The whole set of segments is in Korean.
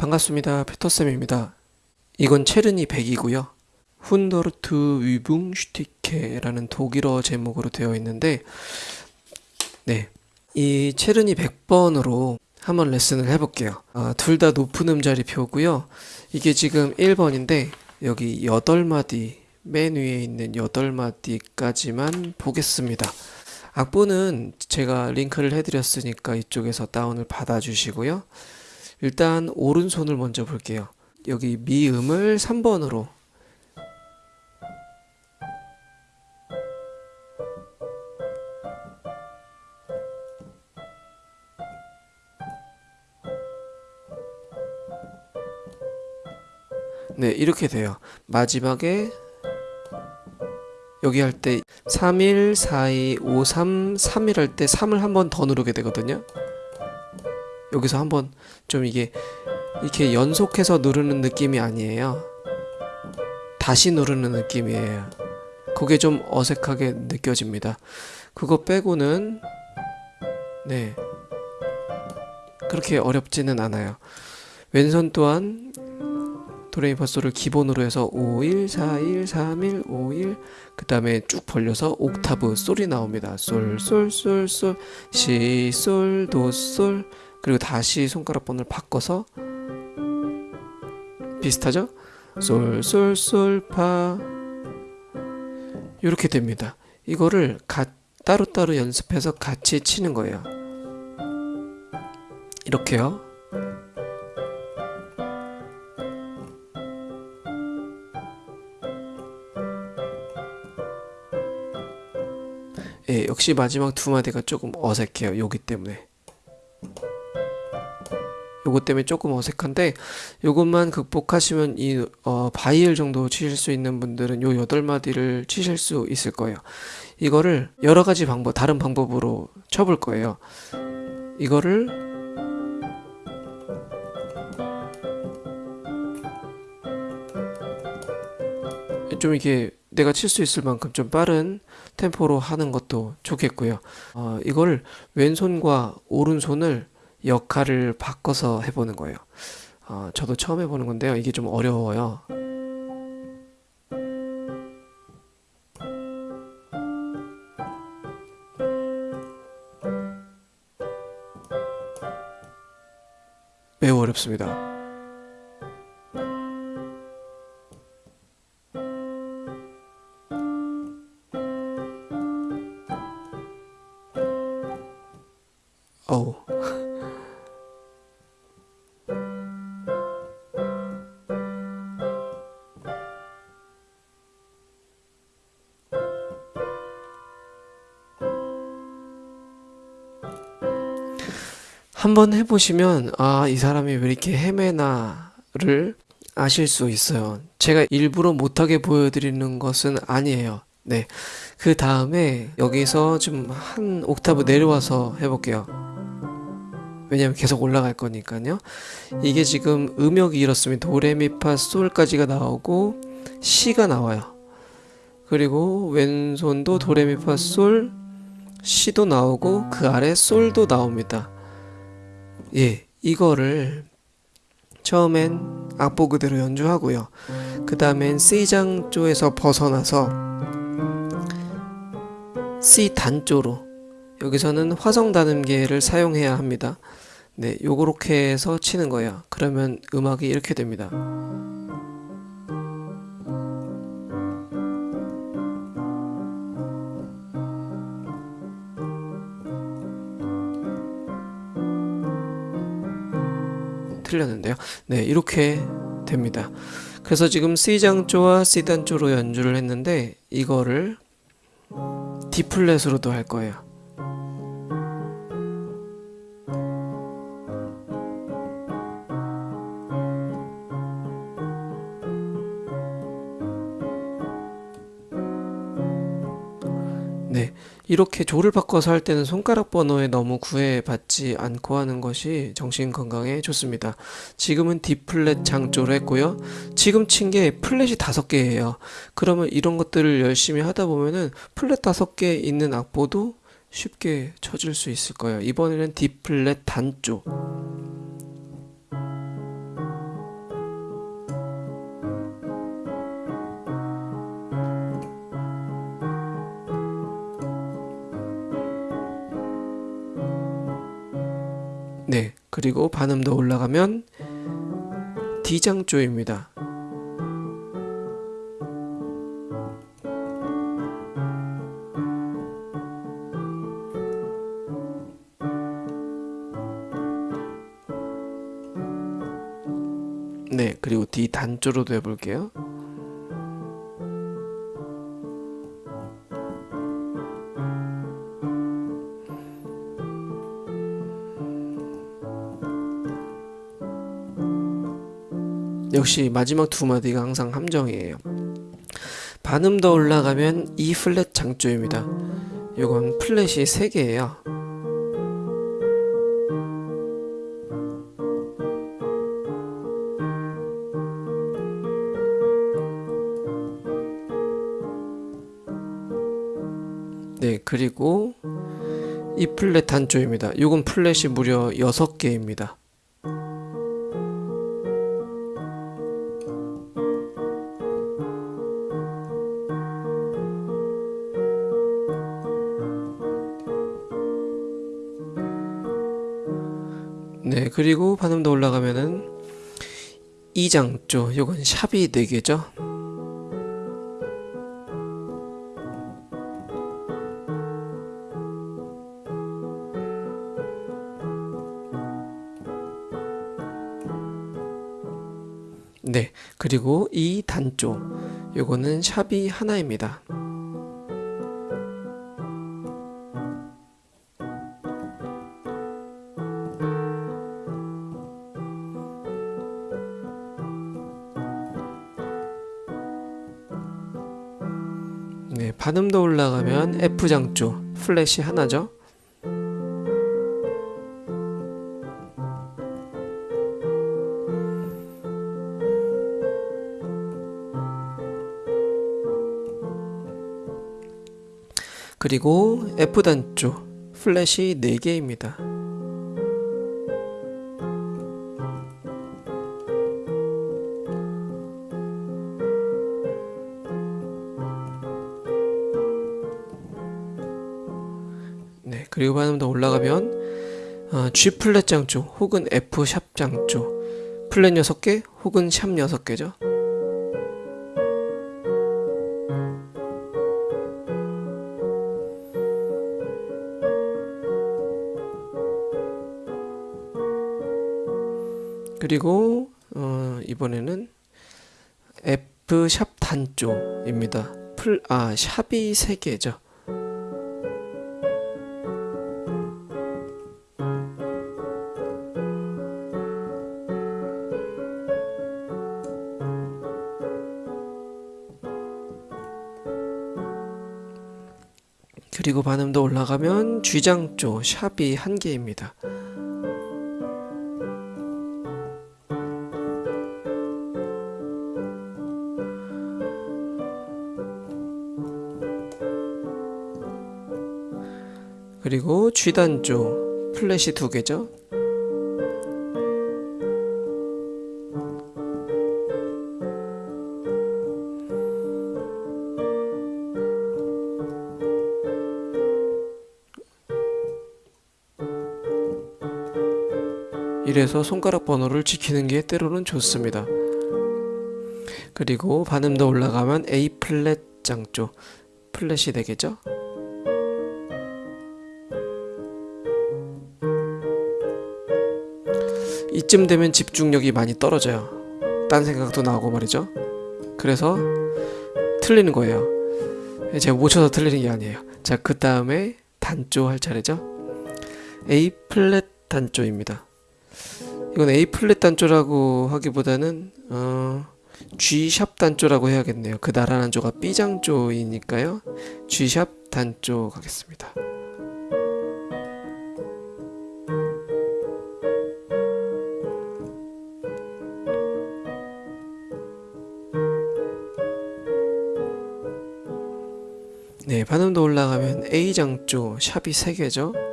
반갑습니다. 피터쌤입니다. 이건 체르니 100이고요. 훈더르트 위붕슈티케라는 독일어 제목으로 되어 있는데 네, 이 체르니 100번으로 한번 레슨을 해볼게요. 아, 둘 다 높은 음자리 표고요. 이게 지금 1번인데 여기 8마디 맨 위에 있는 8마디까지만 보겠습니다. 악보는 제가 링크를 해드렸으니까 이쪽에서 다운을 받아주시고요. 일단 오른손을 먼저 볼게요. 여기 미음을 3번으로 네, 이렇게 돼요. 마지막에 여기 할 때 3일, 4이, 5, 3, 3일 할 때 3을 한 번 더 누르게 되거든요. 여기서 한번 좀 이게 이렇게 연속해서 누르는 느낌이 아니에요. 다시 누르는 느낌이에요. 그게 좀 어색하게 느껴집니다. 그거 빼고는 네 그렇게 어렵지는 않아요. 왼손 또한 도레미파솔을 기본으로 해서 5, 1, 4, 1, 3, 1, 5, 1, 그 다음에 쭉 벌려서 옥타브 솔이 나옵니다. 솔, 솔, 솔, 솔, 시, 솔, 도, 솔, 그리고 다시 손가락 번호를 바꿔서 비슷하죠? 솔, 솔, 솔, 파 이렇게 됩니다. 이거를 가, 따로따로 연습해서 같이 치는 거예요. 이렇게요. 예, 역시 마지막 두 마디가 조금 어색해요. 여기 때문에. 요것 때문에 조금 어색한데 요것만 극복하시면 이 어, 바이엘 정도 치실 수 있는 분들은 요 여덟 마디를 치실 수 있을 거예요. 이거를 여러 가지 방법, 다른 방법으로 쳐볼 거예요. 이거를 좀 이렇게 내가 칠 수 있을 만큼 좀 빠른 템포로 하는 것도 좋겠고요. 어, 이걸 왼손과 오른손을 역할을 바꿔서 해보는 거예요. 어, 저도 처음 해보는 건데요. 이게 좀 어려워요. 매우 어렵습니다. 한번 해보시면 아 이 사람이 왜 이렇게 헤매나를 아실 수 있어요. 제가 일부러 못하게 보여드리는 것은 아니에요. 네. 그 다음에 여기서 좀 한 옥타브 내려와서 해볼게요. 왜냐면 계속 올라갈 거니까요. 이게 지금 음역이 이렇습니다. 도레미파 솔까지가 나오고 시가 나와요. 그리고 왼손도 도레미파 솔 시도 나오고 그 아래 솔도 나옵니다. 예, 이거를 처음엔 악보 그대로 연주하고요. 그 다음엔 C장조에서 벗어나서 C 단조로 여기서는 화성 단음계를 사용해야 합니다. 네, 요렇게 해서 치는 거예요. 그러면 음악이 이렇게 됩니다. 틀렸는데요. 네, 이렇게 됩니다. 그래서 지금 C장조와 C단조로 연주를 했는데 이거를 D플랫으로도 할 거예요. 이렇게 조를 바꿔서 할 때는 손가락 번호에 너무 구애받지 않고 하는 것이 정신 건강에 좋습니다. 지금은 D 플랫 장조를 했고요. 지금 친 게 플랫이 다섯 개예요. 그러면 이런 것들을 열심히 하다 보면은 플랫 다섯 개 있는 악보도 쉽게 쳐줄 수 있을 거예요. 이번에는 D 플랫 단조. 그리고 반음 더 올라가면 D장조입니다. 네, 그리고 D 단조로도 해볼게요. 역시 마지막 두 마디가 항상 함정이에요. 반음 더 올라가면 E 플랫 장조입니다. 요건 플랫이 3개예요. 네, 그리고 E 플랫 단조입니다. 요건 플랫이 무려 6개입니다. 네, 그리고 반음 더 올라가면은 이장조, 요건 샵이 4개죠. 네, 그리고 이 단조, 요거는 샵이 하나입니다. 반음 더 올라가면 F장조, 플랫이 하나죠. 그리고 F단조, 플랫이 4개입니다. 그리고 반음 더 올라가면 어, G 플랫 장조 혹은 F sharp 장조 플랫 6개 혹은 sharp 6개죠. 그리고 어, 이번에는 F sharp 단조입니다. 풀, 아, sharp이 3개죠. 더 올라가면 쥐장조 샵이 한 개입니다. 그리고 쥐단조 플랫이 두 개죠. 이래서 손가락 번호를 지키는 게 때로는 좋습니다. 그리고 반음 더 올라가면 A 플랫 장조 플랫이 되겠죠? 이쯤 되면 집중력이 많이 떨어져요. 딴 생각도 나고 말이죠. 그래서 틀리는 거예요. 제가 못 쳐서 틀리는 게 아니에요. 자, 그 다음에 단조 할 차례죠. A 플랫 단조입니다. 이건 A 플랫 단조라고 하기보다는 어, G 샵 단조라고 해야겠네요. 그 나라는 조가 B 장조이니까요. G 샵 단조 가겠습니다. 네, 반음 더 올라가면 A 장조 샵이 3개죠.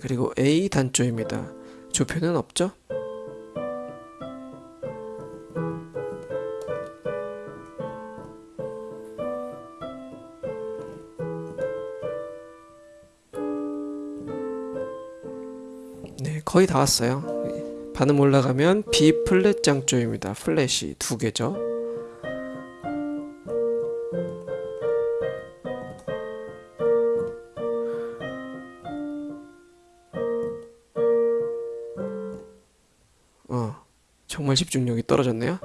그리고 A 단조입니다. 조표는 없죠? 네 거의 다 왔어요. 반음 올라가면 B 플랫 장조입니다. 플랫이 두 개죠. 80 중력이 떨어졌네요.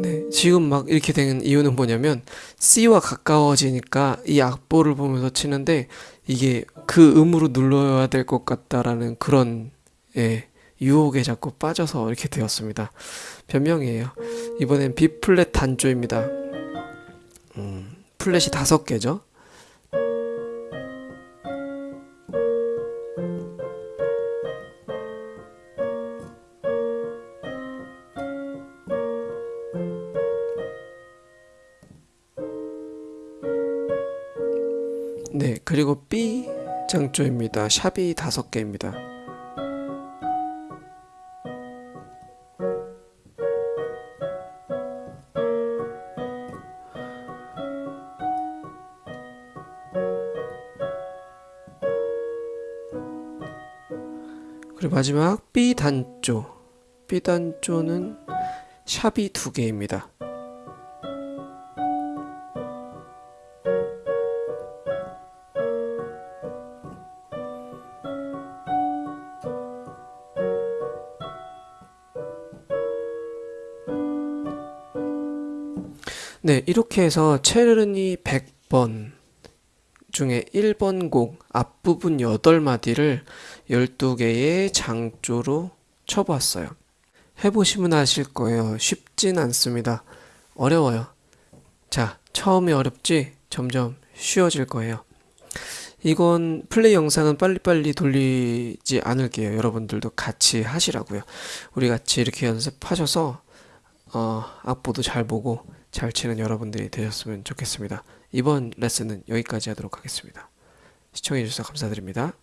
네 지금 막 이렇게 된 이유는 뭐냐면 C와 가까워지니까 이 악보를 보면서 치는데 이게 그 음으로 눌러야 될 것 같다라는 그런 예, 유혹에 자꾸 빠져서 이렇게 되었습니다. 변명이에요. 이번엔 B 플랫 단조입니다. 음, 플랫이 다섯 개죠? 0.5입니다. 샵이 5개입니다. 그리고 마지막 B단조 B단조는 샵이 2개입니다. 네, 이렇게 해서 체르니 100번 중에 1번 곡 앞부분 8마디를 12개의 장조로 쳐보았어요. 해보시면 아실 거예요. 쉽진 않습니다. 어려워요. 자, 처음에 어렵지 점점 쉬워질 거예요. 이건 플레이 영상은 빨리빨리 돌리지 않을게요. 여러분들도 같이 하시라고요. 우리 같이 이렇게 연습하셔서 어, 악보도 잘 보고 잘 치는 여러분들이 되셨으면 좋겠습니다. 이번 레슨은 여기까지 하도록 하겠습니다. 시청해주셔서 감사드립니다.